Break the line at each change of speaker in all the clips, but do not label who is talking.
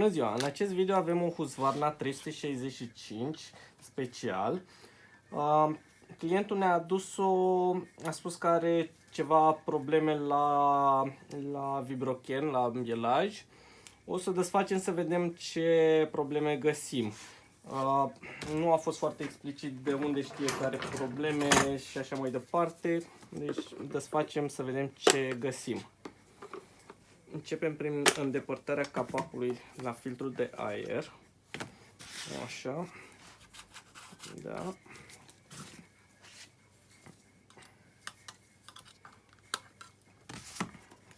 Bună ziua! În acest video avem un Husqvarna 365 special. Uh, clientul ne-a adus-o, a spus că are ceva probleme la, la vibrochen, la îmbielaj. O să desfacem să vedem ce probleme găsim. Uh, nu a fost foarte explicit de unde știe că are probleme și așa mai departe. Deci desfacem să vedem ce găsim. Începem prin îndepărtarea capacului la filtrul de aer. Așa. Da.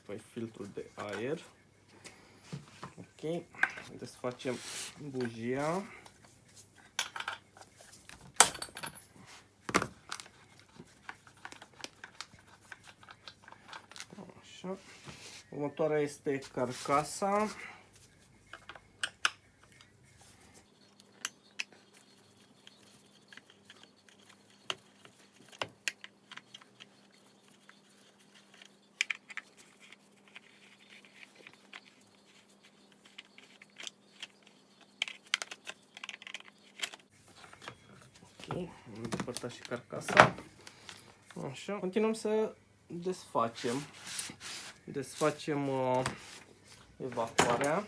Păi filtrul de aer. Ok. Desfacem bujia. Așa. Următoarea este carcasa. Ok, am depărtat și carcasa. Așa, continuăm să desfacem desfacem uh, evacuarea.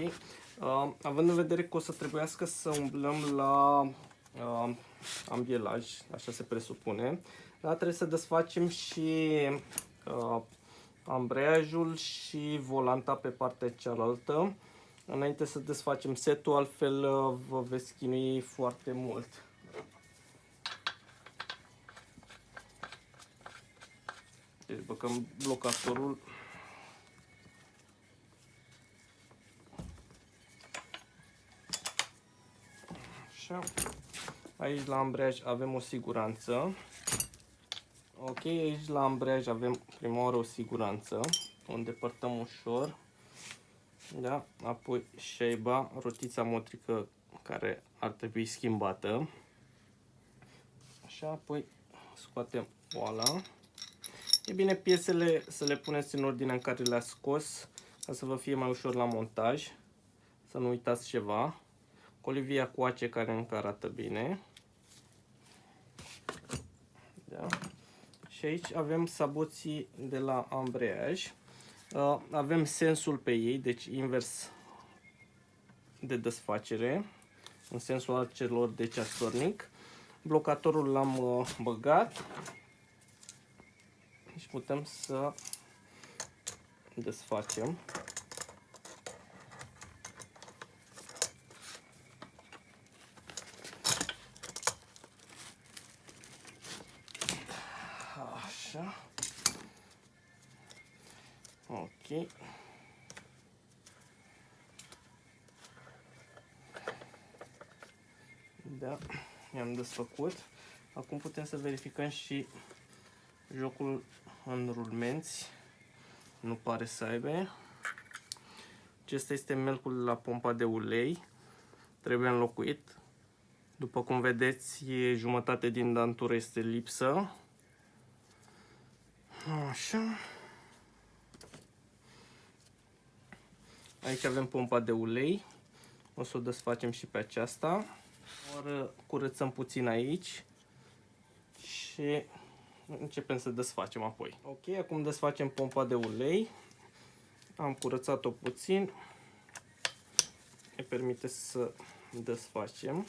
Ok. Uh, având în vedere că o să trebuiască să umblăm la uh, ambielaj, așa se presupune, dar trebuie să desfacem și uh, ambreiajul și volanta pe partea cealaltă. Înainte să desfacem setul, altfel uh, vă veți chinui foarte mult. Deci băgăm blocatorul Așa. Aici la ambreiaj avem o siguranță. Ok, aici la ambreiaj avem prima oară o siguranță. O îndepărtăm ușor. Da? Apoi șeiba, rotița motrică care ar trebui schimbată. Așa, apoi scoatem oala. E bine piesele să le puneți în ordinea în care le-ați scos, ca să vă fie mai ușor la montaj. Să nu uitați ceva colivia coace care încă arată bine. Da. Și aici avem saboții de la ambreiaj. Uh, avem sensul pe ei, deci invers de desfacere, în sensul al celor de ceasornic. Blocatorul l-am uh, băgat și putem să desfacem. Așa. Ok. Da, i-am desfăcut. Acum putem să verificăm și jocul în rulmenți. Nu pare să aibă. Acesta este melcul la pompa de ulei. Trebuie înlocuit. După cum vedeți, jumătate din dantură este lipsă. Așa. Aici avem pompa de ulei. O să o desfacem și pe aceasta. Ori curățăm puțin aici și începem să desfacem apoi. Ok, acum desfacem pompa de ulei. Am curățat-o puțin. Ne permite să desfacem.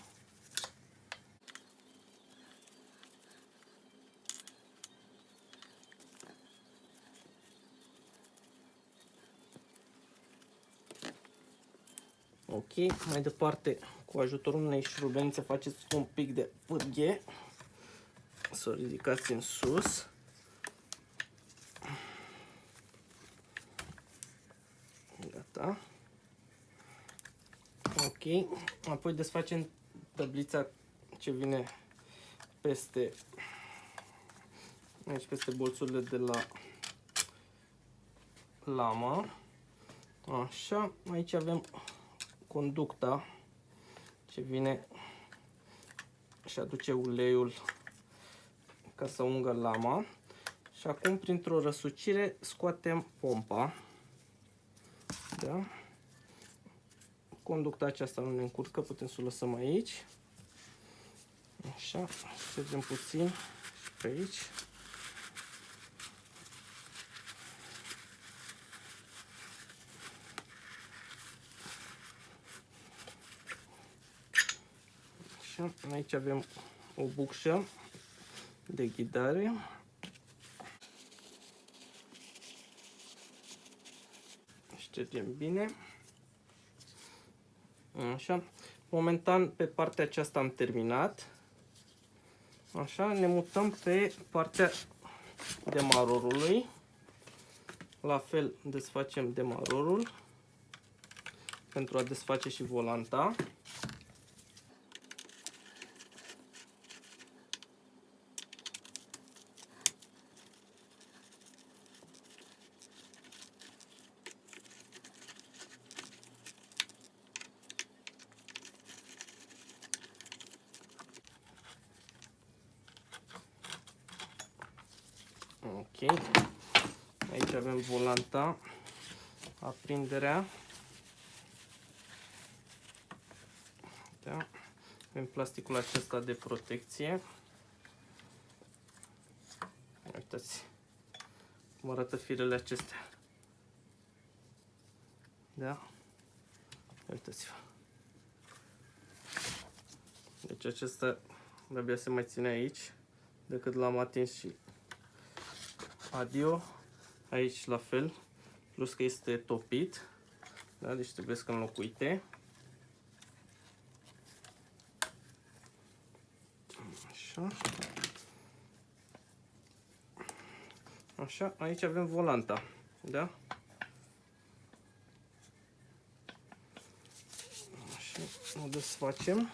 Ok, mai departe cu ajutorul unei șurubenițe faceți un pic de pârghie. Să o ridicați în sus. Gata. Ok. Apoi desfacem tablița ce vine peste aici peste bolțurile de la lamă. Așa, aici avem conducta ce vine și aduce uleiul ca să ungă lama. Și acum, printr-o răsucire, scoatem pompa. Da? Conducta aceasta nu ne încurcă, putem să o lăsăm aici. Așa, ștergem puțin și pe aici. Așa, aici avem o bucșă de ghidare. Ștergem bine. Așa. Momentan pe partea aceasta am terminat. Așa, ne mutăm pe partea demarorului. La fel desfacem demarorul pentru a desface și volanta. Ok. Aici avem volanta, aprinderea. Da. Avem plasticul acesta de protecție. Uitați cum arată firele acestea. Da? Uitați-vă. Deci acesta de se mai ține aici decât l-am atins și adio, aici la fel, plus că este topit, da? deci trebuie să înlocuite. Așa. Așa, aici avem volanta, da? Așa, o desfacem.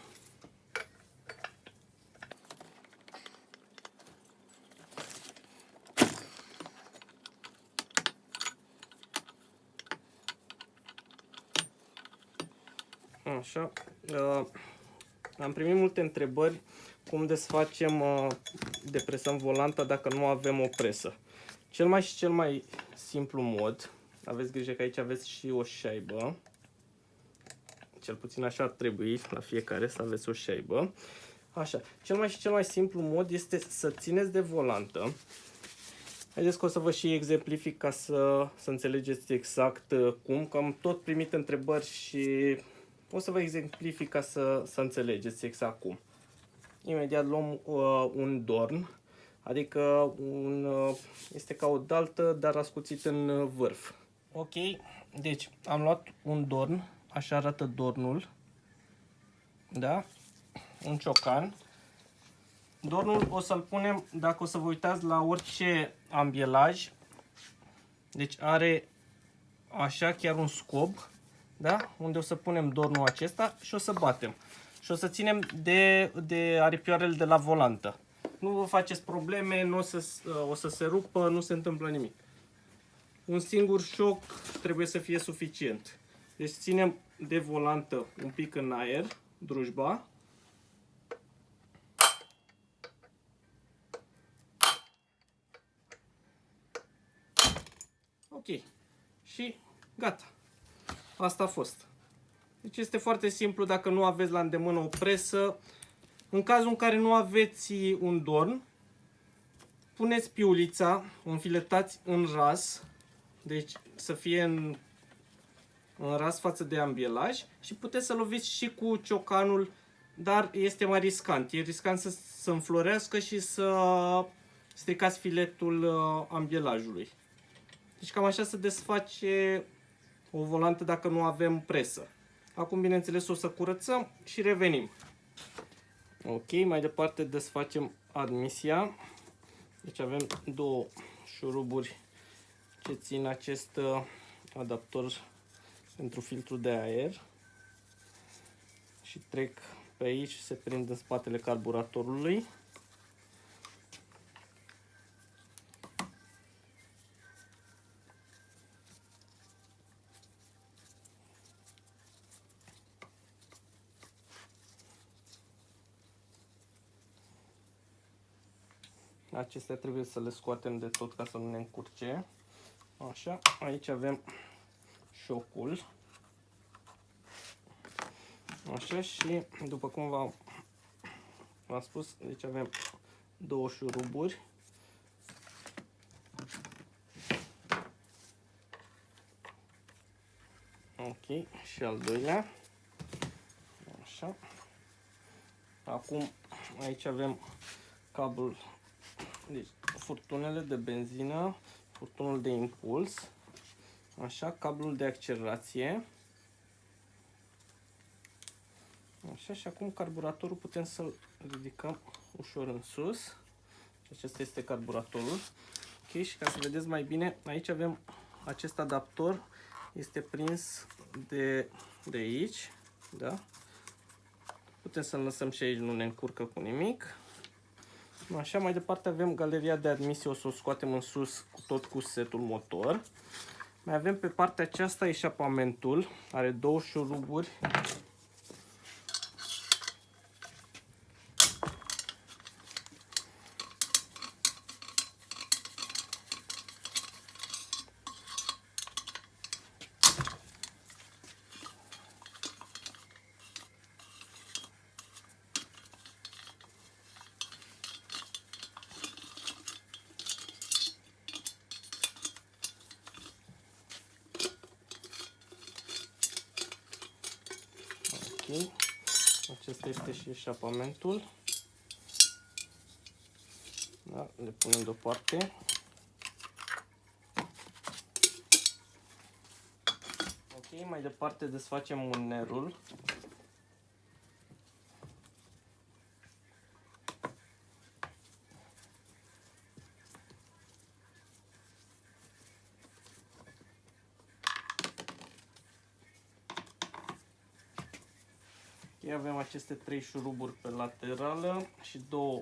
Așa. Uh, am primit multe întrebări cum desfacem, uh, depresăm volanta dacă nu avem o presă. Cel mai și cel mai simplu mod, aveți grijă că aici aveți și o șaibă, cel puțin așa ar trebui la fiecare să aveți o șaibă. Așa, cel mai și cel mai simplu mod este să țineți de volantă. Haideți că o să vă și exemplific ca să, să înțelegeți exact uh, cum, că am tot primit întrebări și o să vă exemplific ca să, să înțelegeți exact cum. Imediat luăm uh, un dorn, adică un, uh, este ca o daltă, dar ascuțit în vârf. Ok, deci am luat un dorn, așa arată dornul, da? Un ciocan. Dornul o să-l punem, dacă o să vă uitați la orice ambielaj, deci are așa chiar un scob, da? unde o să punem dornul acesta și o să batem. Și o să ținem de, de aripioarele de la volantă. Nu vă faceți probleme, nu o să, o să se rupă, nu se întâmplă nimic. Un singur șoc trebuie să fie suficient. Deci ținem de volantă un pic în aer, drujba. Ok. Și gata. Asta a fost. Deci este foarte simplu dacă nu aveți la îndemână o presă. În cazul în care nu aveți un dorn, puneți piulița, o înfiletați în ras, deci să fie în, în ras față de ambielaj și puteți să loviți și cu ciocanul, dar este mai riscant. E riscant să, să înflorească și să stricați filetul uh, ambielajului. Deci cam așa se desface o volantă dacă nu avem presă. Acum, bineînțeles, o să curățăm și revenim. Ok, mai departe desfacem admisia. Deci avem două șuruburi ce țin acest uh, adaptor pentru filtru de aer și trec pe aici și se prind în spatele carburatorului. Acestea trebuie să le scoatem de tot ca să nu ne încurce. Așa, aici avem șocul. Așa și după cum v-am spus, deci avem două șuruburi. Ok, și al doilea. Așa. Acum aici avem cablul, deci furtunele de benzină, furtunul de impuls, așa, cablul de accelerație. Așa, și acum carburatorul putem să-l ridicăm ușor în sus. Acesta este carburatorul. Ok, și ca să vedeți mai bine, aici avem acest adaptor, este prins de, de aici, da? Putem să-l lăsăm și aici, nu ne încurcă cu nimic. Așa, mai departe avem galeria de admisie, o să o scoatem în sus cu tot cu setul motor. Mai avem pe partea aceasta eșapamentul, are două șuruburi Ok. Acesta este și eșapamentul. Da, le punem deoparte. Ok, mai departe desfacem unerul. avem aceste trei șuruburi pe laterală și două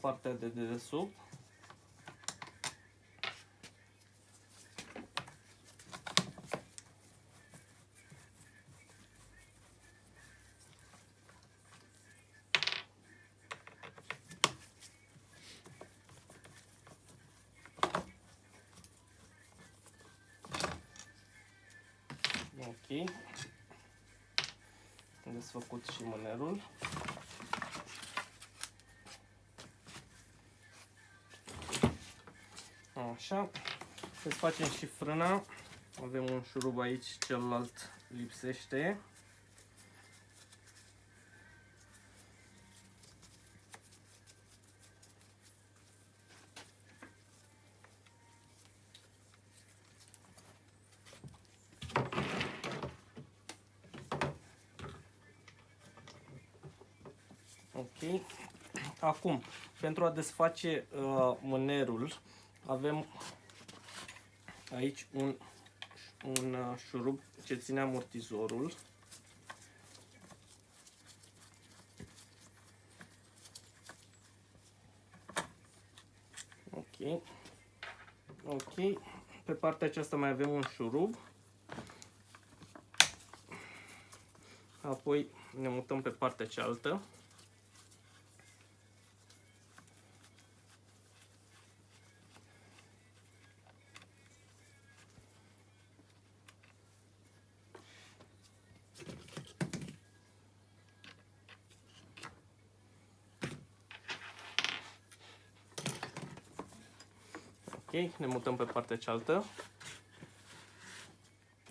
partea de dedesubt. Mânerul. Așa. facem și frâna. Avem un șurub aici, celălalt lipsește. Ok. Acum, pentru a desface uh, mânerul, avem aici un, un uh, șurub ce ține amortizorul. Ok. Ok. Pe partea aceasta mai avem un șurub. Apoi ne mutăm pe partea cealaltă. Ne mutăm pe partea cealaltă.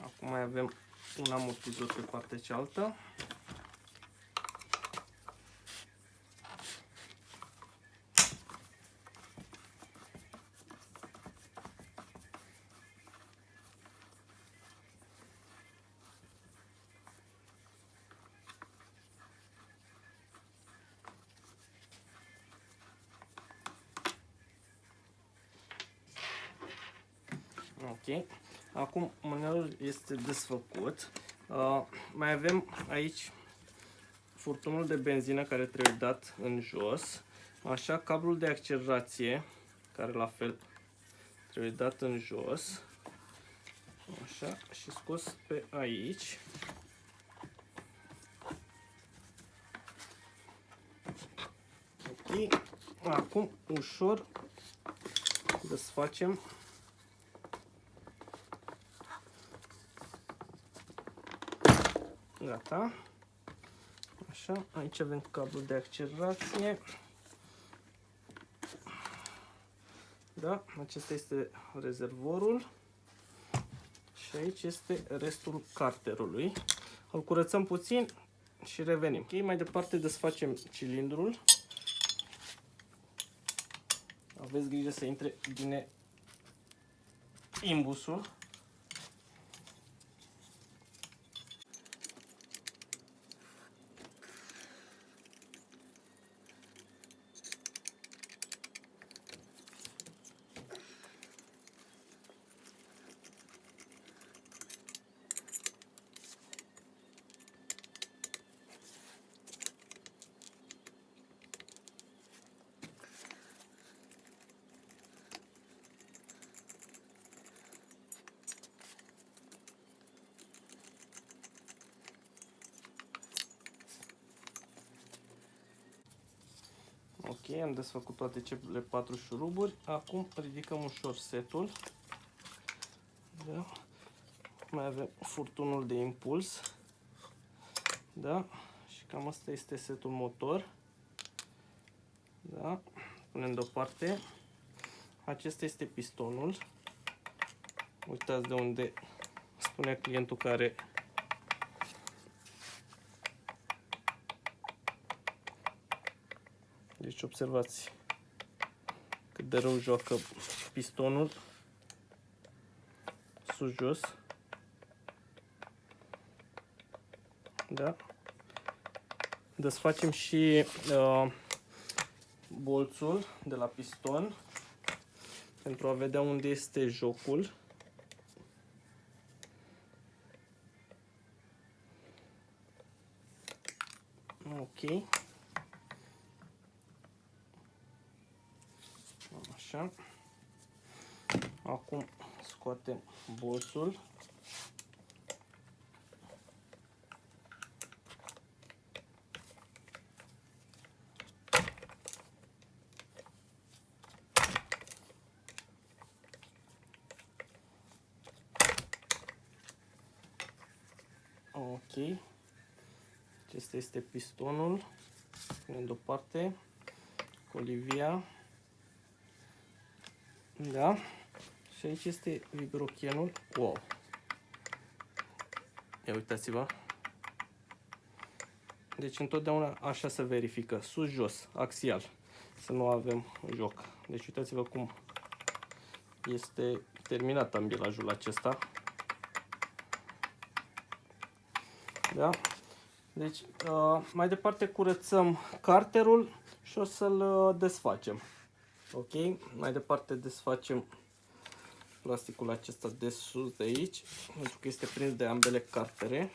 Acum mai avem un amortizor pe partea cealaltă. Ok. Acum mânerul este desfăcut. Uh, mai avem aici furtunul de benzină care trebuie dat în jos. Așa, cablul de accelerație, care la fel trebuie dat în jos. Așa, și scos pe aici. Ok. Acum, ușor, desfacem Gata. Așa, aici avem cablul de accelerație. Da, acesta este rezervorul. Și aici este restul carterului. Îl curățăm puțin și revenim. Ok, mai departe desfacem cilindrul. Aveți grijă să intre bine imbusul. Ok, am desfăcut toate cele patru șuruburi. Acum ridicăm ușor setul. Da. Mai avem furtunul de impuls. Da. Și cam asta este setul motor. Da. Punem deoparte. Acesta este pistonul. Uitați de unde spunea clientul care Deci observați cât de rău joacă pistonul sus-jos. Da? Desfacem și uh, bolțul de la piston pentru a vedea unde este jocul. Scoatem bolsul. Ok. Acesta este pistonul. Punem deoparte. Colivia. Da? Și aici este vibrochenul. Wow! Ia uitați-vă. Deci întotdeauna așa se verifică. Sus-jos, axial. Să nu avem joc. Deci uitați-vă cum este terminat ambilajul acesta. Da? Deci, uh, mai departe curățăm carterul și o să-l uh, desfacem. Ok, mai departe desfacem plasticul acesta de sus de aici, pentru că este prins de ambele cartere.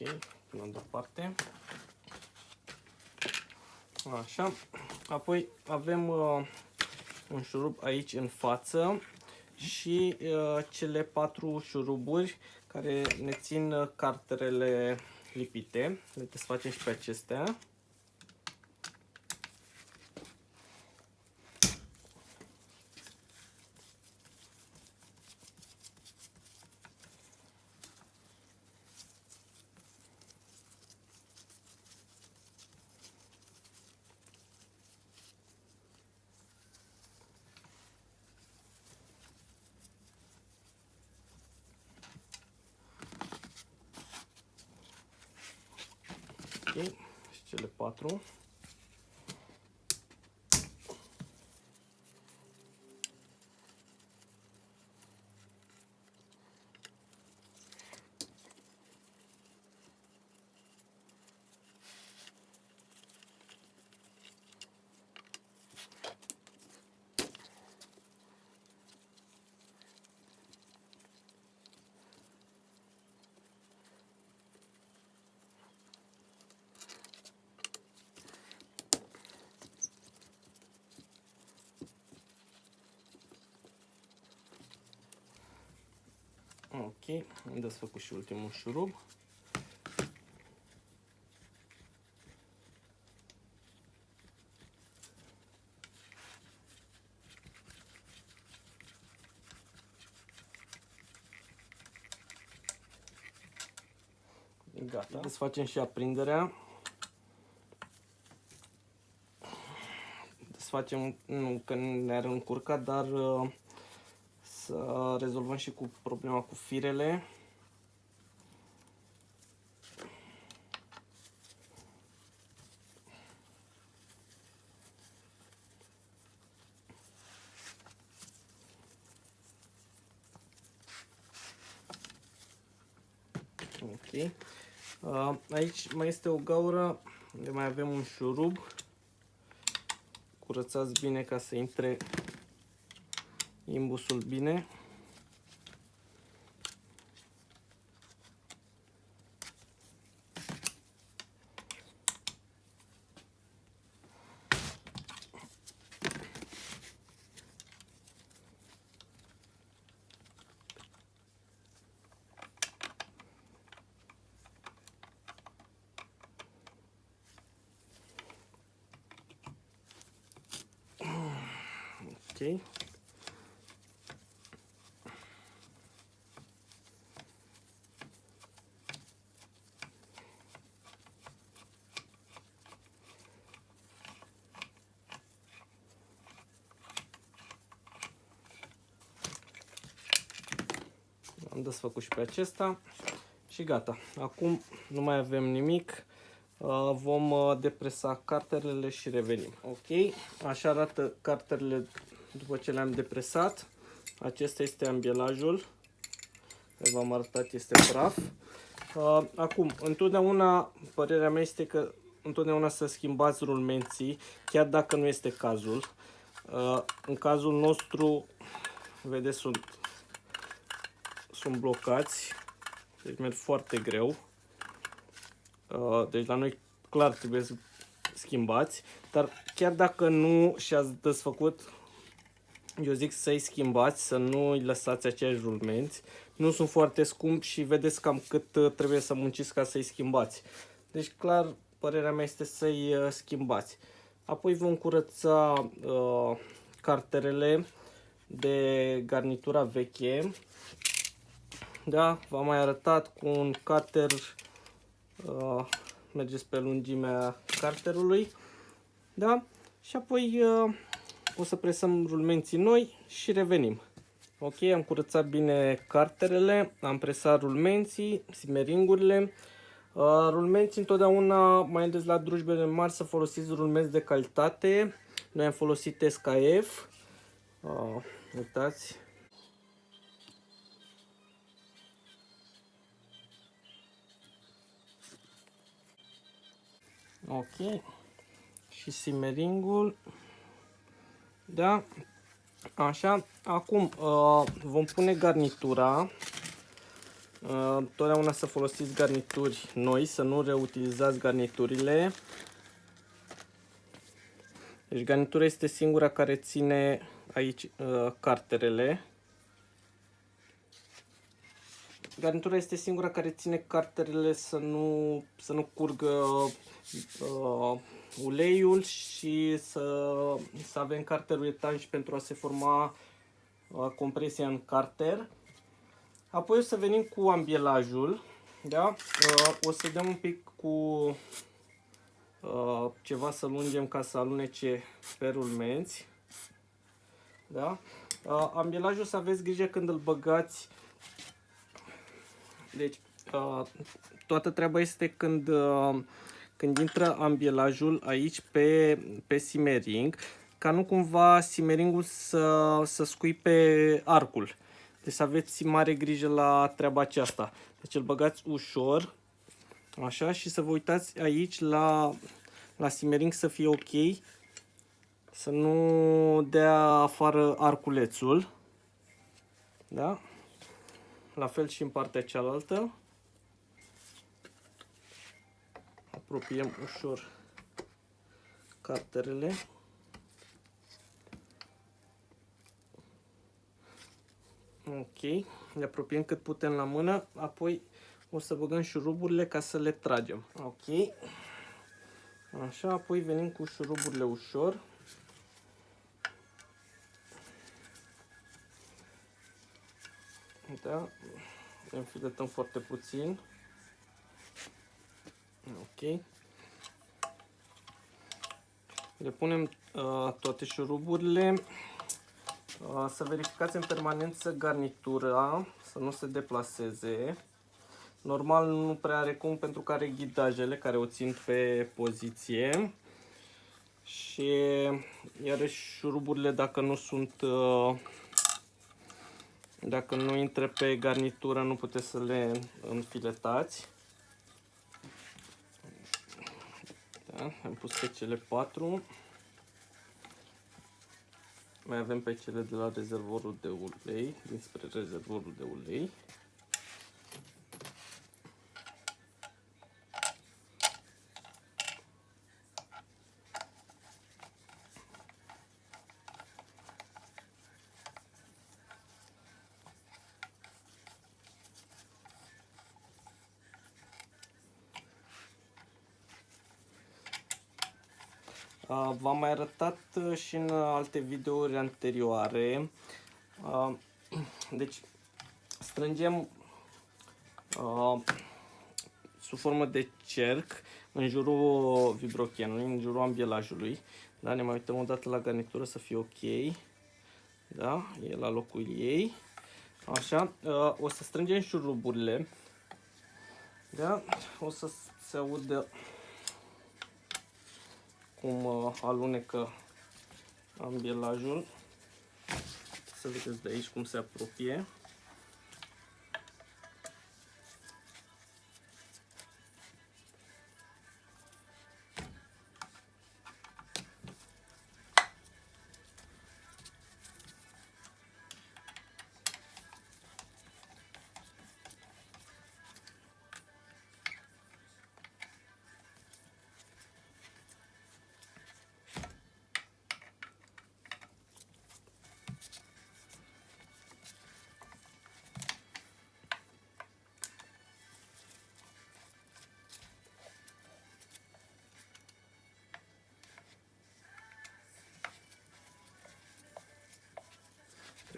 Ok, punem deoparte. Așa. Apoi avem uh, un șurub aici în față și uh, cele patru șuruburi care ne țin uh, carterele lipite. Le desfacem și pe acestea. Și cele patru. Ok, am desfăcut și ultimul șurub. Gata. Desfacem și aprinderea. Desfacem, nu că ne-ar încurca, dar uh, să rezolvăm și cu problema cu firele. Ok. Uh, aici mai este o gaură unde mai avem un șurub. Curățați bine ca să intre imbusul bine. Ok. Am desfăcut și pe acesta și gata. Acum nu mai avem nimic. Uh, vom uh, depresa carterele și revenim. Ok, așa arată carterele după ce le-am depresat. Acesta este ambielajul. V-am arătat, este praf. Uh, acum, întotdeauna, părerea mea este că întotdeauna să schimbați rulmenții, chiar dacă nu este cazul. În cazul nostru, vedeți, sunt sunt blocați, deci merg foarte greu. Uh, deci la noi clar trebuie să schimbați, dar chiar dacă nu și-ați desfăcut, eu zic să-i schimbați, să nu îi lăsați aceiași rulmenți. Nu sunt foarte scumpi și vedeți cam cât uh, trebuie să munciți ca să-i schimbați. Deci clar, părerea mea este să-i uh, schimbați. Apoi vom curăța uh, carterele de garnitura veche da? V-am mai arătat cu un cutter, uh, mergeți pe lungimea carterului, da? Și apoi uh, o să presăm rulmenții noi și revenim. Ok, am curățat bine carterele, am presat rulmenții, simeringurile. Uh, rulmenții întotdeauna, mai ales la drujbele mari, să folosiți rulmenți de calitate. Noi am folosit SKF. Uh, uitați, Ok. Și simeringul. Da. Așa. Acum uh, vom pune garnitura. Uh, totdeauna să folosiți garnituri noi, să nu reutilizați garniturile. Deci garnitura este singura care ține aici uh, carterele. Garnitura este singura care ține carterele să nu, să nu curgă uh, uleiul și să, să avem carterul etanș pentru a se forma uh, compresia în carter. Apoi o să venim cu ambielajul. Da? Uh, o să dăm un pic cu uh, ceva să lungem ca să alunece pe rulmenți. Da? Uh, ambielajul să aveți grijă când îl băgați. Deci, uh, toată treaba este când uh, când intră ambielajul aici pe, pe simering, ca nu cumva simeringul să, să scuipe arcul. Deci să aveți mare grijă la treaba aceasta. Deci îl băgați ușor, așa, și să vă uitați aici la, la simering să fie ok, să nu dea afară arculețul. Da? La fel și în partea cealaltă. Apropiem ușor carterele. Ok, le apropiem cât putem la mână, apoi o să băgăm șuruburile ca să le tragem. Ok, așa, apoi venim cu șuruburile ușor. Da, înfiletăm foarte puțin. Ok. Le punem uh, toate șuruburile. Uh, să verificați în permanență garnitura, să nu se deplaseze. Normal nu prea are cum pentru că are ghidajele care o țin pe poziție. Și iarăși șuruburile dacă nu sunt uh, dacă nu intră pe garnitură nu puteți să le înfiletați. Da, am pus pe cele patru. Mai avem pe cele de la rezervorul de ulei, dinspre rezervorul de ulei. V-am mai arătat uh, și în alte videouri anterioare. Deci strângem sub formă de cerc în jurul vibrochenului, în jurul ambielajului. Da? Ne mai uităm o dată la garnitură să fie ok. Da? E la locul ei. Așa, o să strângem șuruburile. Da? O să se audă cum uh, alunecă ambielajul. Să vedeți de aici cum se apropie.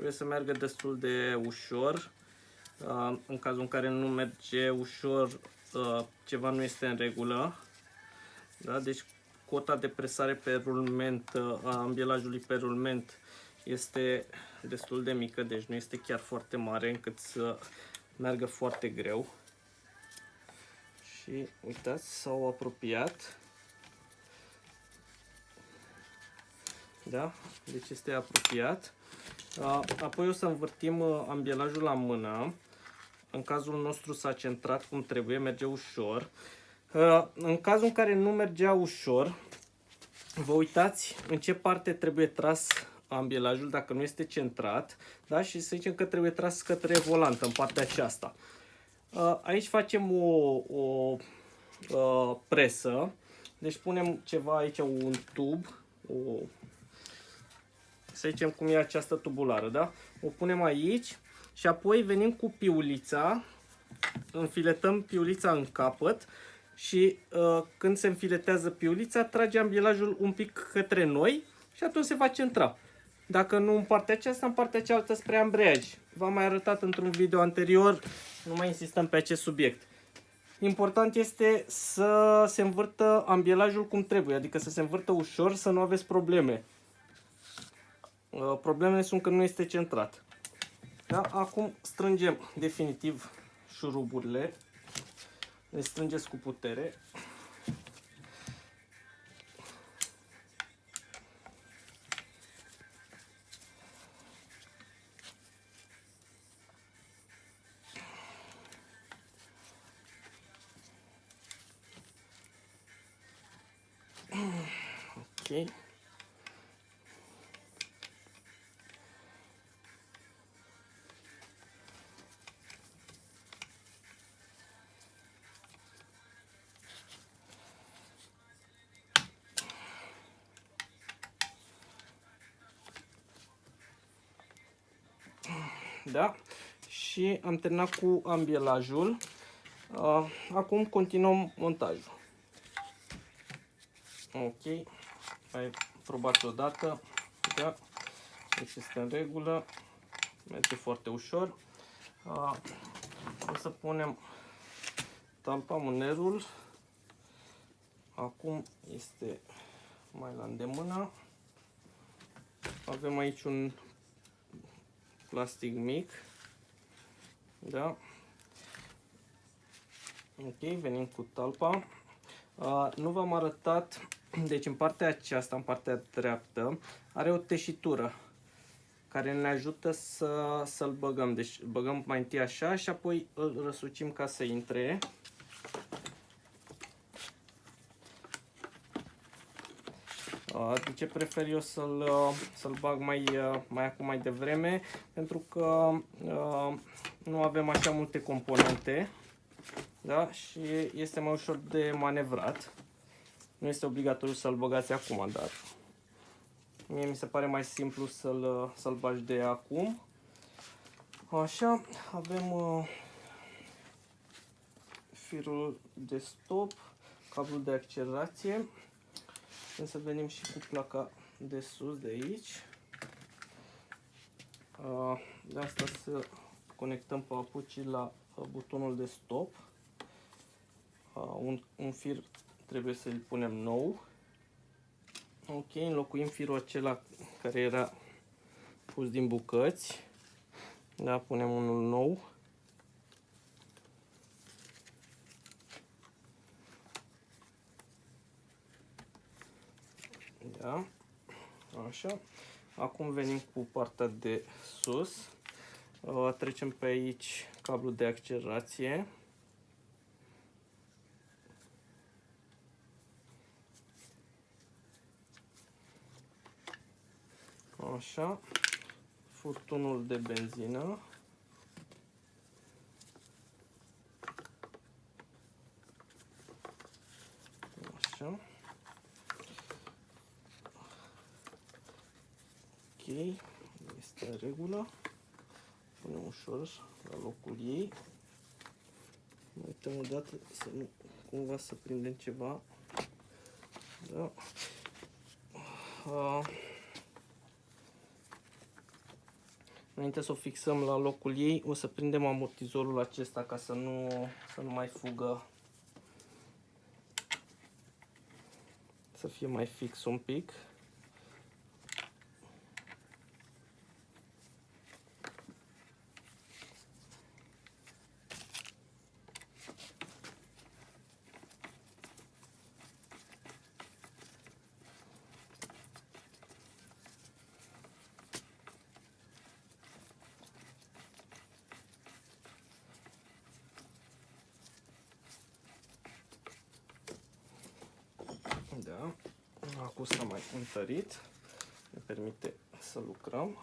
Trebuie să meargă destul de ușor. Uh, în cazul în care nu merge ușor, uh, ceva nu este în regulă. Da? Deci cota de presare pe rulment uh, a ambielajului pe rulment este destul de mică, deci nu este chiar foarte mare încât să meargă foarte greu. Și uitați, s-au apropiat. Da? Deci este apropiat. Apoi o să învârtim uh, ambielajul la mână. În cazul nostru s-a centrat cum trebuie, merge ușor. Uh, în cazul în care nu mergea ușor, vă uitați în ce parte trebuie tras ambielajul dacă nu este centrat da? și să zicem că trebuie tras către volantă în partea aceasta. Uh, aici facem o, o, o presă, deci punem ceva aici, un tub, o să zicem cum e această tubulară, da? O punem aici și apoi venim cu piulița, înfiletăm piulița în capăt și uh, când se înfiletează piulița, trage ambilajul un pic către noi și atunci se va centra. Dacă nu în partea aceasta, în partea cealaltă spre ambreiaj. V-am mai arătat într-un video anterior, nu mai insistăm pe acest subiect. Important este să se învârtă ambielajul cum trebuie, adică să se învârtă ușor, să nu aveți probleme. Uh, problemele sunt că nu este centrat. Da? Acum strângem definitiv șuruburile. Le strângeți cu putere. Okay. Da? Și am terminat cu ambielajul. Uh, acum continuăm montajul. Ok. Ai probat odată. Da. Deci este în regulă. Merge foarte ușor. Uh, o să punem talpa mânerul. Acum este mai la îndemână. Avem aici un plastic mic. Da. Ok, venim cu talpa. Uh, nu v-am arătat, deci în partea aceasta, în partea dreaptă, are o teșitură care ne ajută să, să-l băgăm. Deci băgăm mai întâi așa și apoi îl răsucim ca să intre. De ce prefer eu să-l să, bag mai, mai acum mai devreme? Pentru că nu avem așa multe componente da? și este mai ușor de manevrat. Nu este obligatoriu să-l băgați acum, dar mie mi se pare mai simplu să-l să, -l, bagi de acum. Așa, avem uh, firul de stop, cablul de accelerație. Trebuie să venim și cu placa de sus de aici. Uh, de asta să conectăm papucii la uh, butonul de stop. Uh, un, un fir trebuie să-l punem nou. Ok, înlocuim firul acela care era pus din bucăți. Da, punem unul nou. Da, așa. Acum venim cu partea de sus. Trecem pe aici cablul de accelerație. Așa. Furtunul de benzină. Așa. Ok. Este în regulă. Punem ușor la locul ei. Mai uităm o dată să nu cumva să prindem ceva. Da. Uh. Înainte să o fixăm la locul ei, o să prindem amortizorul acesta ca să nu, să nu mai fugă. Să fie mai fix un pic. Da. Acum s-a mai întărit. Ne permite să lucrăm.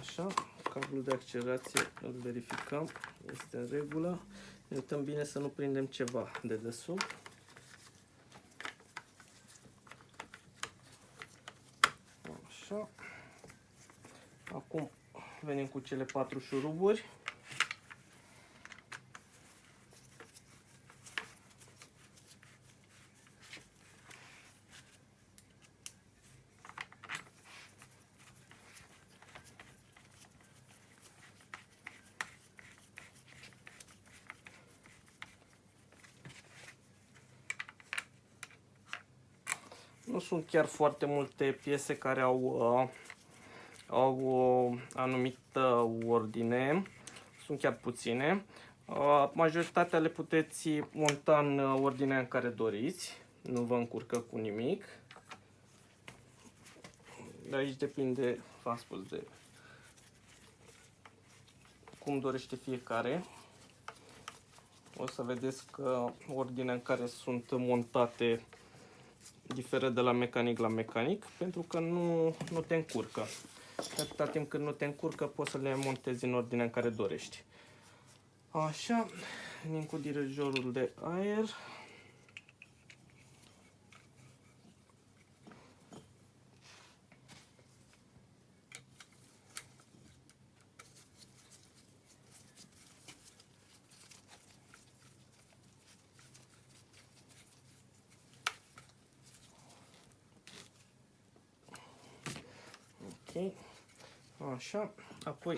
Așa. Cablul de accelerație îl verificăm. Este în regulă. Ne uităm bine să nu prindem ceva de desubt. Așa. Acum venim cu cele patru șuruburi. Sunt chiar foarte multe piese care au, uh, au o anumită ordine. Sunt chiar puține. Uh, majoritatea le puteți monta în ordinea în care doriți. Nu vă încurcă cu nimic. De aici depinde, v-am spus, de cum dorește fiecare. O să vedeți că ordinea în care sunt montate diferă de la mecanic la mecanic pentru că nu, nu te încurcă. Atâta timp când nu te încurcă, poți să le montezi în ordinea în care dorești. Așa, venim cu dirijorul de aer. Ok. Așa. Apoi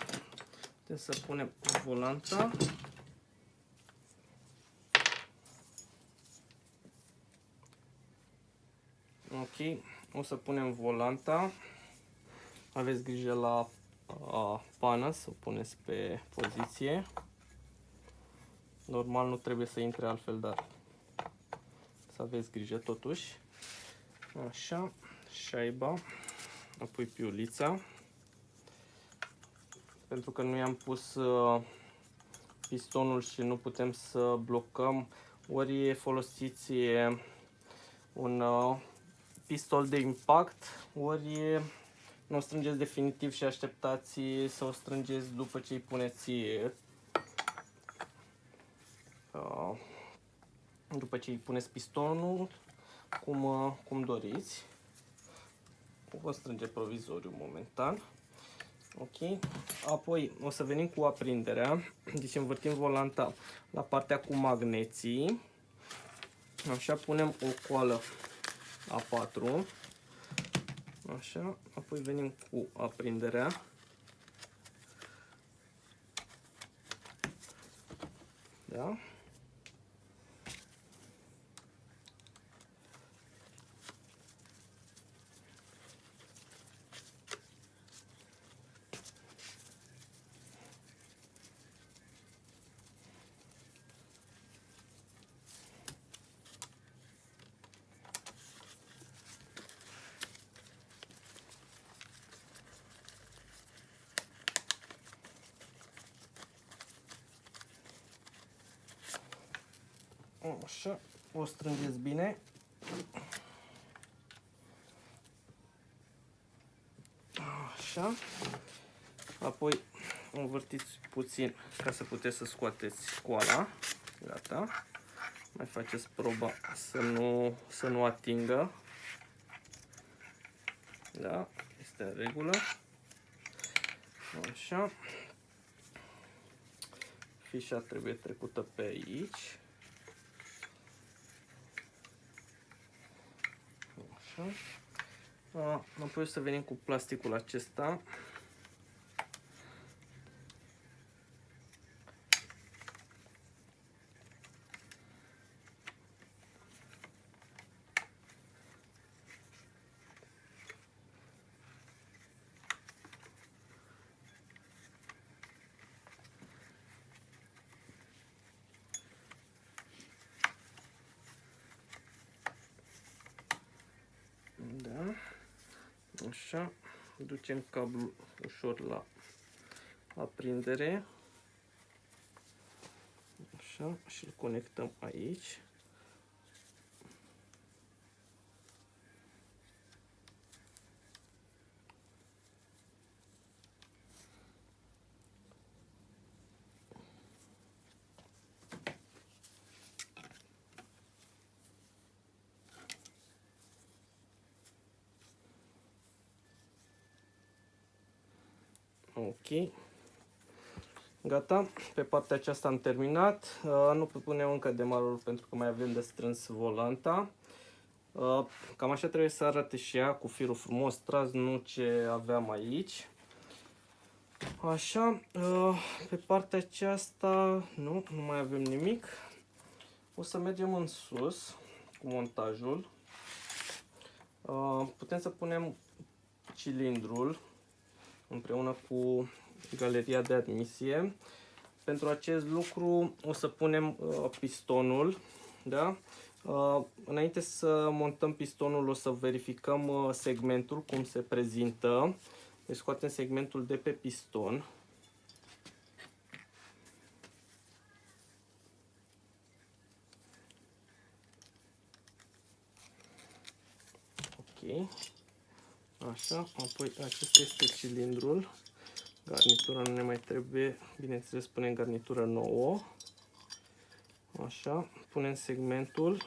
putem să punem volanta. Ok. O să punem volanta. Aveți grijă la a, pană să o puneți pe poziție. Normal nu trebuie să intre altfel, dar să aveți grijă totuși. Așa, șaiba apoi piulița. Pentru că nu i-am pus uh, pistonul și nu putem să blocăm, ori folosiți un uh, pistol de impact, ori nu o strângeți definitiv și așteptați să o strângeți după ce îi puneți uh, după ce îi puneți pistonul cum, cum doriți. Vă strânge provizoriu momentan. Ok. Apoi o să venim cu aprinderea. Deci învârtim volanta la partea cu magneții. Așa punem o coală A4. Așa. Apoi venim cu aprinderea. Da. Așa, o strângeți bine. Așa. Apoi învârtiți puțin ca să puteți să scoateți școala. Gata. Mai faceți proba să nu, să nu atingă. Da, este în regulă. Așa. Fișa trebuie trecută pe aici. Așa. Apoi o să venim cu plasticul acesta. Așa, ducem cablul ușor la aprindere. Așa, și îl conectăm aici. Ok. Gata, pe partea aceasta am terminat. Uh, nu punem încă demarul pentru că mai avem de strâns volanta. Uh, cam așa trebuie să arate și ea cu firul frumos tras, nu ce aveam aici. Așa, uh, pe partea aceasta nu, nu mai avem nimic. O să mergem în sus cu montajul. Uh, putem să punem cilindrul împreună cu galeria de admisie. Pentru acest lucru o să punem uh, pistonul. Da? Uh, înainte să montăm pistonul o să verificăm uh, segmentul, cum se prezintă. Deci scoatem segmentul de pe piston. Ok. Așa, apoi acesta este cilindrul. Garnitura nu ne mai trebuie, bineînțeles punem garnitură nouă. Așa, punem segmentul,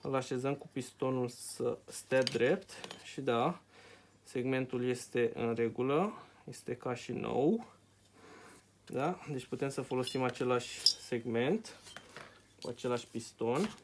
îl așezăm cu pistonul să stea drept și da, segmentul este în regulă, este ca și nou. Da? Deci putem să folosim același segment cu același piston.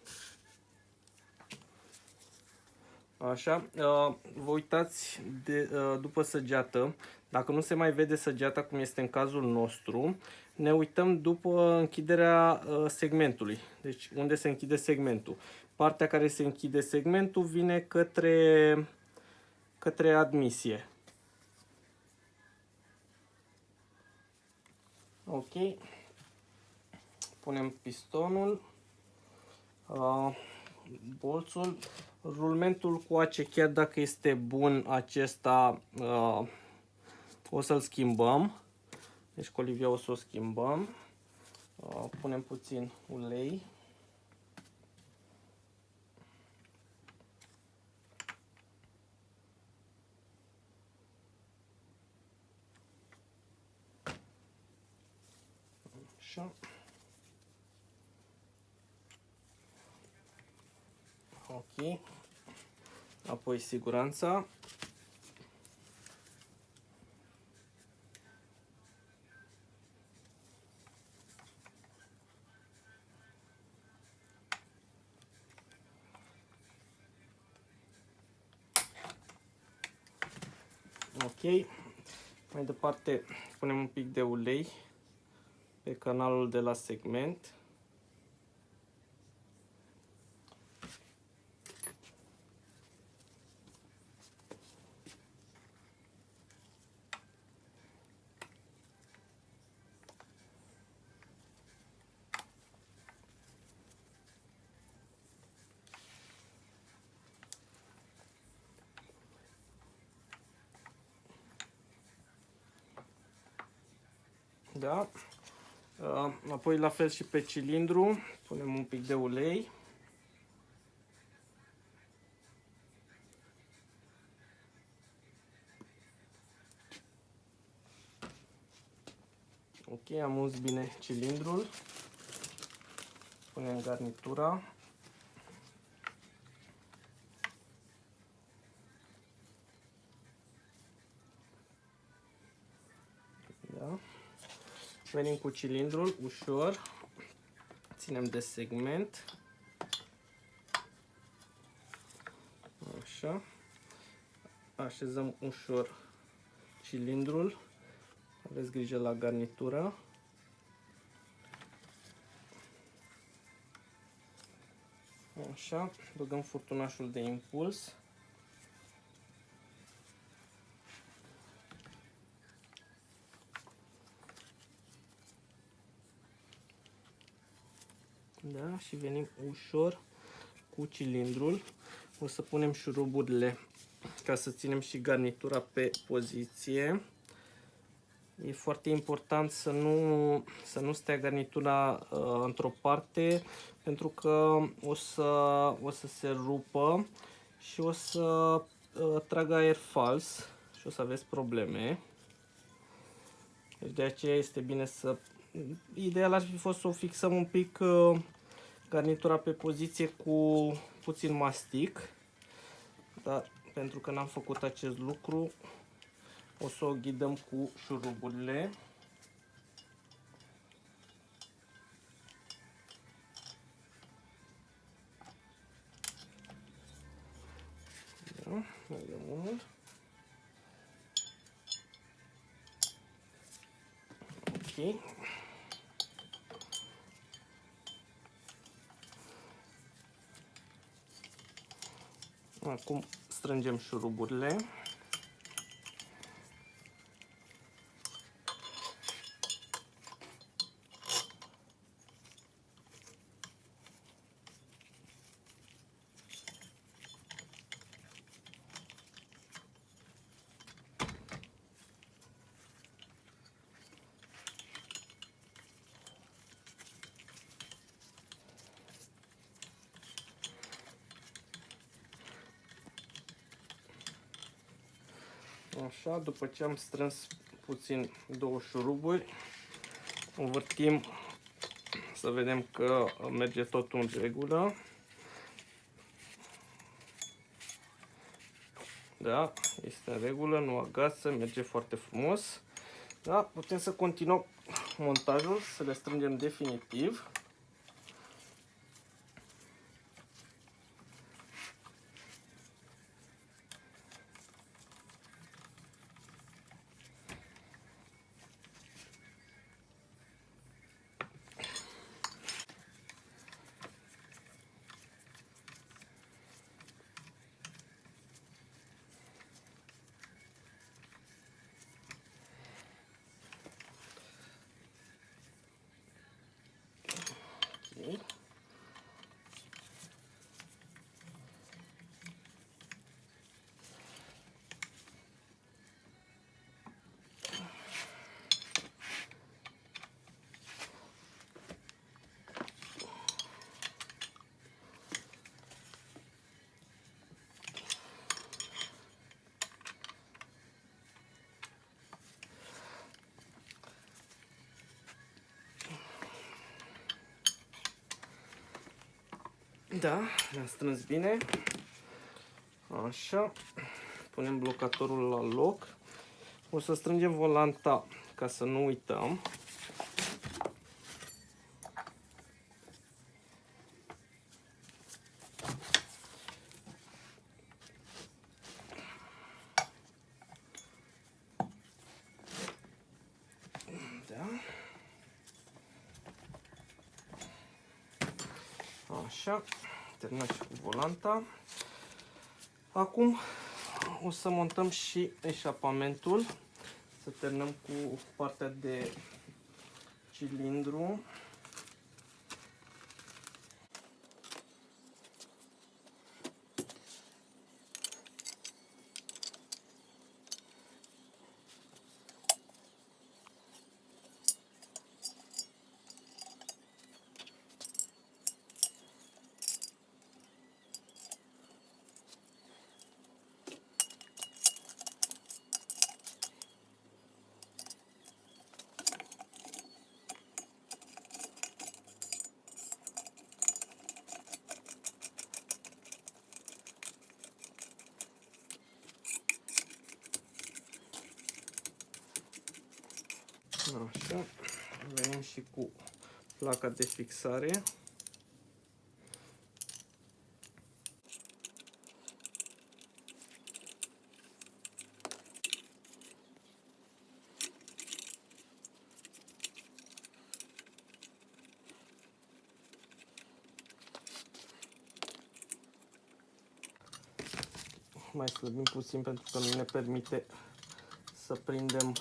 Așa, uh, vă uitați de, uh, după săgeată, dacă nu se mai vede săgeata cum este în cazul nostru, ne uităm după închiderea uh, segmentului. Deci unde se închide segmentul. Partea care se închide segmentul vine către, către admisie. Ok. Punem pistonul, uh, bolțul, rulmentul cu ace, chiar dacă este bun acesta, uh, o să-l schimbăm. Deci colivia o să o schimbăm. Uh, punem puțin ulei. Așa. Ok. Apoi siguranța. Ok. Mai departe punem un pic de ulei pe canalul de la segment. Da? Uh, apoi la fel și pe cilindru, punem un pic de ulei. Ok, am uns bine cilindrul. Punem garnitura. Venim cu cilindrul ușor, ținem de segment, așa, așezăm ușor cilindrul, aveți grijă la garnitură. Așa, băgăm furtunașul de impuls. Da? Și venim ușor cu cilindrul. O să punem șuruburile ca să ținem și garnitura pe poziție. E foarte important să nu, să nu stea garnitura uh, într-o parte pentru că o să, o să se rupă și o să uh, tragă aer fals și o să aveți probleme. Deci de aceea este bine să... Ideal ar fi fost să o fixăm un pic uh, garnitura pe poziție cu puțin mastic, dar pentru că n-am făcut acest lucru, o să o ghidăm cu șuruburile. Da, mai unul. Ok. Acum strângem șuruburile. Așa, după ce am strâns puțin două șuruburi, învârtim să vedem că merge totul în regulă. Da, este în regulă, nu agasă, merge foarte frumos. Da, putem să continuăm montajul, să le strângem definitiv. Da, le-am strâns bine. Așa. Punem blocatorul la loc. O să strângem volanta ca să nu uităm. Așa, terminat și cu volanta. Acum o să montăm și eșapamentul. Să terminăm cu partea de cilindru. Așa, venim și cu placa de fixare. mai slăbim puțin pentru că nu ne permite să prindem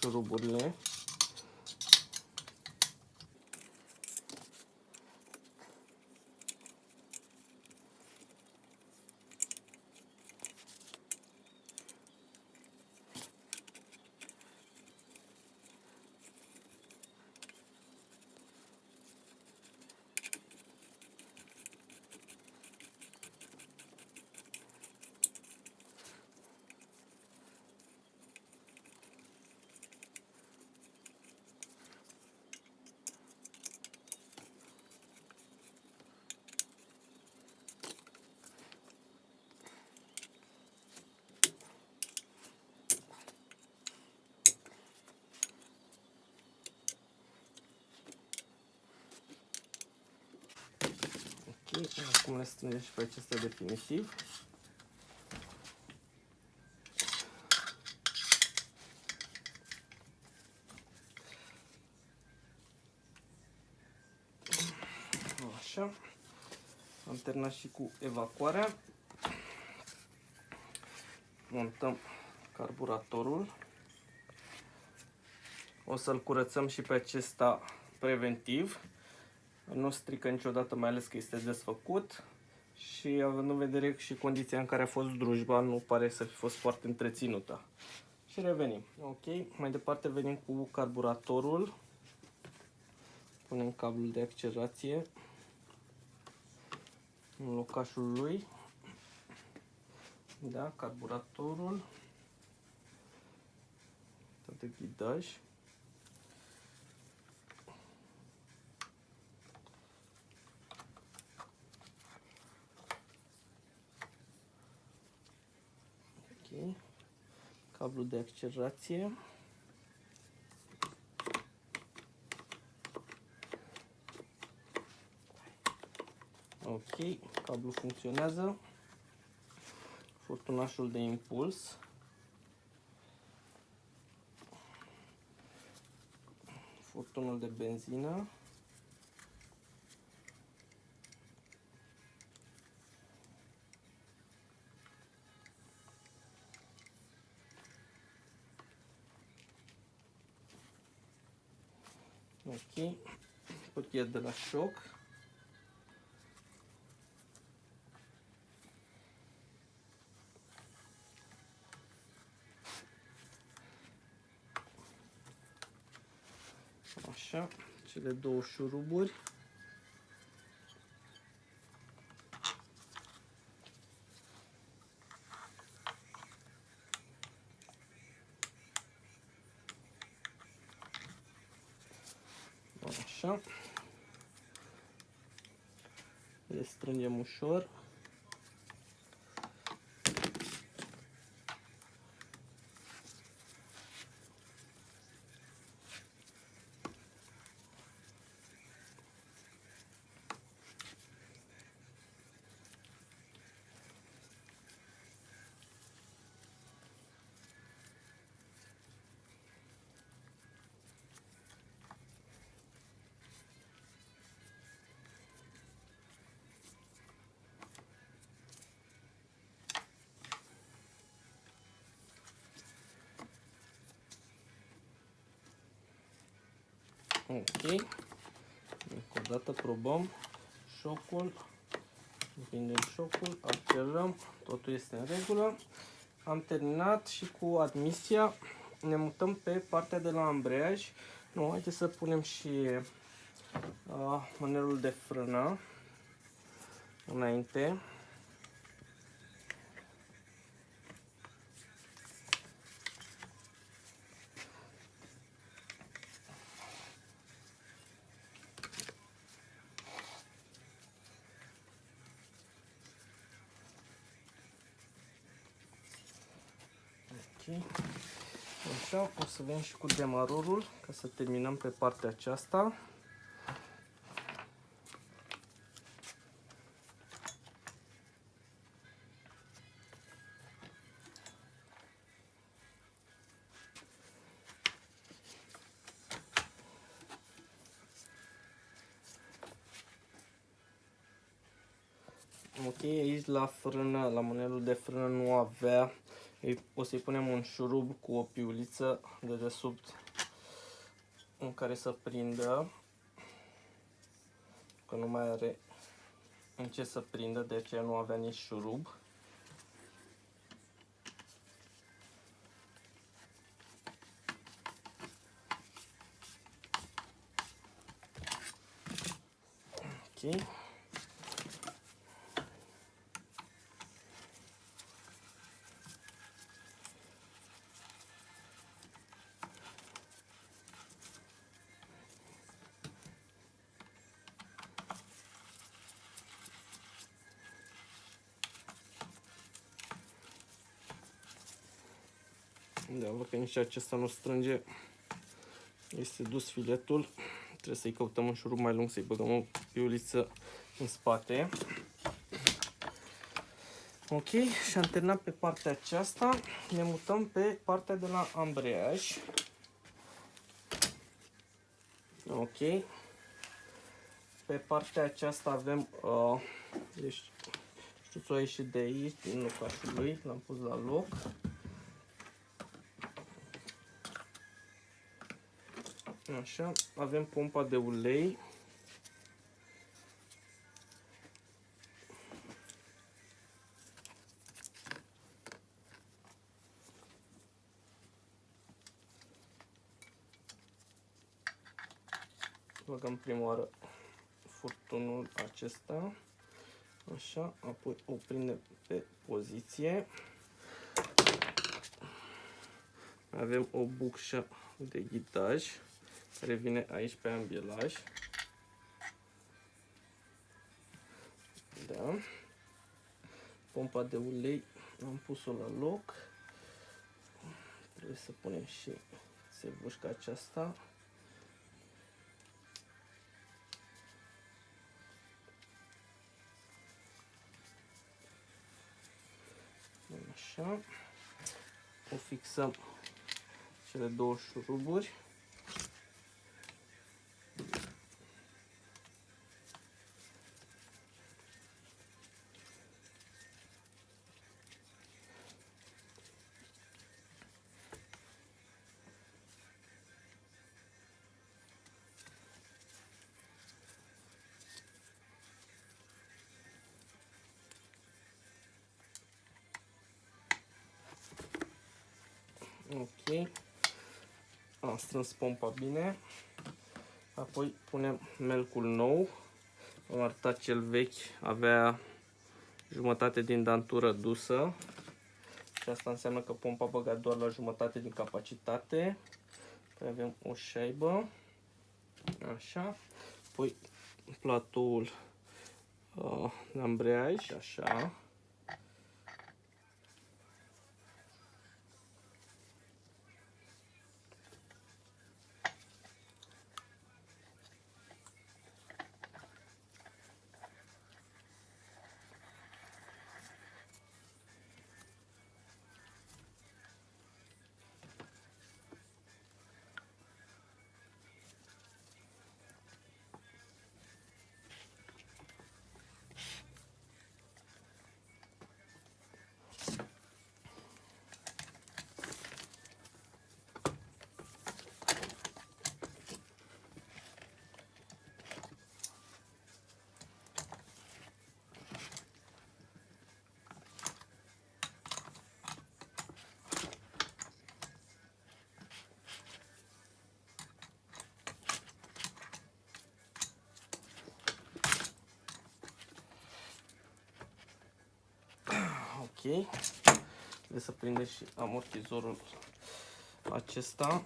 șuruburile. Acum le strângem și pe acestea definitiv. Așa. Am terminat și cu evacuarea. Montăm carburatorul. O să-l curățăm și pe acesta preventiv nu strică niciodată, mai ales că este desfăcut și având în vedere și condiția în care a fost drujba, nu pare să fi fost foarte întreținută. Și revenim. Ok, mai departe venim cu carburatorul. Punem cablul de accelerație în locașul lui. Da, carburatorul. de ghidaj. Ok. Cablu de accelerație. Ok, cablu funcționează. Furtunașul de impuls. Furtunul de benzină. Cutie de la șoc. Așa, cele două șuruburi. Așa. Le strângem Ok. Încă o dată probăm șocul. Împingem șocul, acționăm, totul este în regulă. Am terminat și cu admisia. Ne mutăm pe partea de la ambreiaj. Nu, haideți să punem și uh, mânerul de frână înainte. Ok. Așa, o să vedem și cu demarorul ca să terminăm pe partea aceasta. Ok, aici la frână, la mânelul de frână nu avea o să-i punem un șurub cu o piuliță de desubt în care să prindă că nu mai are în ce să prindă, de aceea nu avea nici șurub. Ok. Da, văd că nici acesta nu strânge. Este dus filetul. Trebuie să-i căutăm un șurub mai lung, să-i băgăm o piuliță în spate. Ok, și am terminat pe partea aceasta. Ne mutăm pe partea de la ambreiaj. Ok. Pe partea aceasta avem, uh, deci, știți, a ieșit de aici, din locașul lui, l-am pus la loc. Așa, avem pompa de ulei. Băgăm prima oară furtunul acesta. Așa, apoi o prindem pe poziție. Avem o bucșă de ghitaj care vine aici pe ambielaj. Da. Pompa de ulei am pus-o la loc. Trebuie să punem și țevușca aceasta. Așa. O fixăm cele două șuruburi. Strâns pompa bine. Apoi punem melcul nou. Am arătat cel vechi, avea jumătate din dantură dusă. Și asta înseamnă că pompa băga doar la jumătate din capacitate. Apoi avem o șaibă. Așa. Apoi platoul uh, de ambreiaj. Așa. Ok. Trebuie să prinde și amortizorul acesta.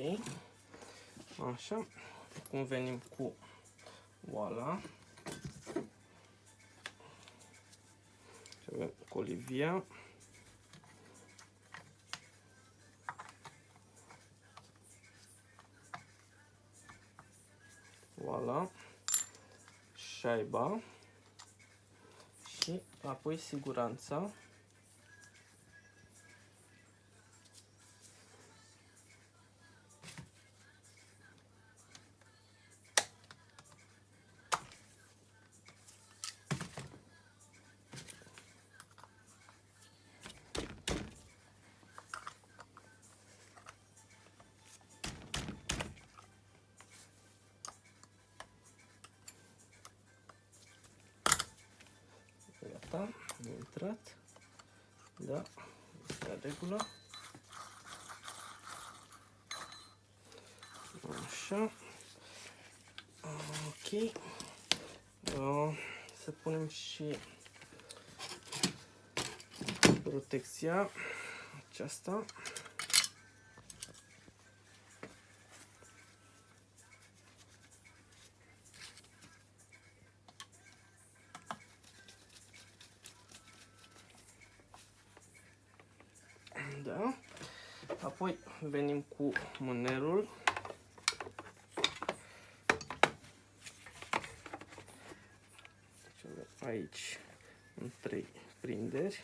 Ok. Așa. Acum venim cu oala. Și avem colivia. Oala. Șaiba. Și apoi siguranța. protecția aceasta. Da. Apoi venim cu mânerul. Deci aici în trei prinderi.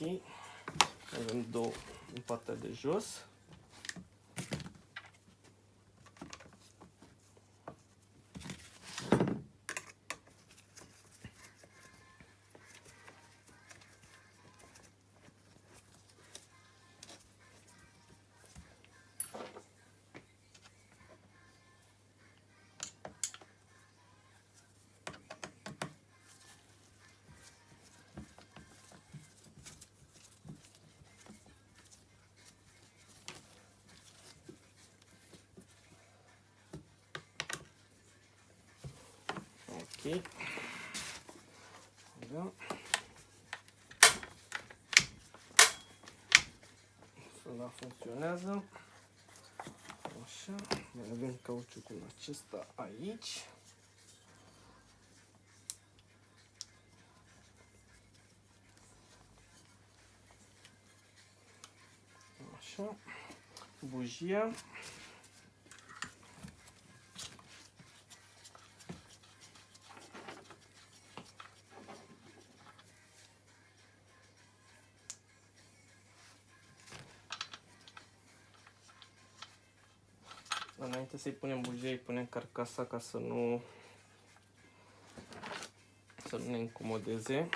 Ok. Avem două în partea de jos. Ok. Da. Sula funcționează. Așa. Mai avem cauciucul acesta aici. Așa. Bujia. Să-i punem bujei, punem carcasa ca să nu să nu ne incomodeze.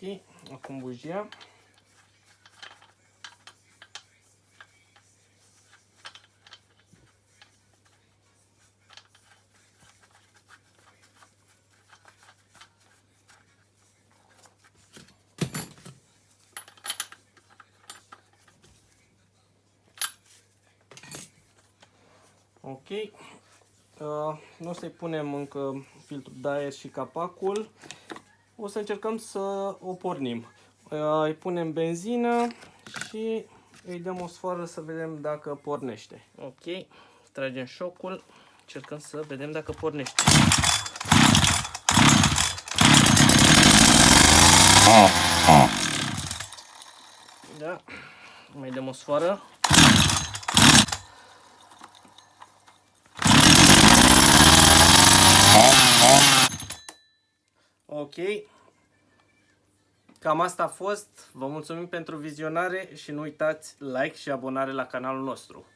Ok, acum bujia. Ok, uh, nu o să-i punem încă filtrul de aer și capacul o să încercăm să o pornim. Îi punem benzină și îi dăm o sfoară să vedem dacă pornește. Ok, tragem șocul, încercăm să vedem dacă pornește. Da, mai dăm o sfoară. Ok. Cam asta a fost. Vă mulțumim pentru vizionare și nu uitați like și abonare la canalul nostru.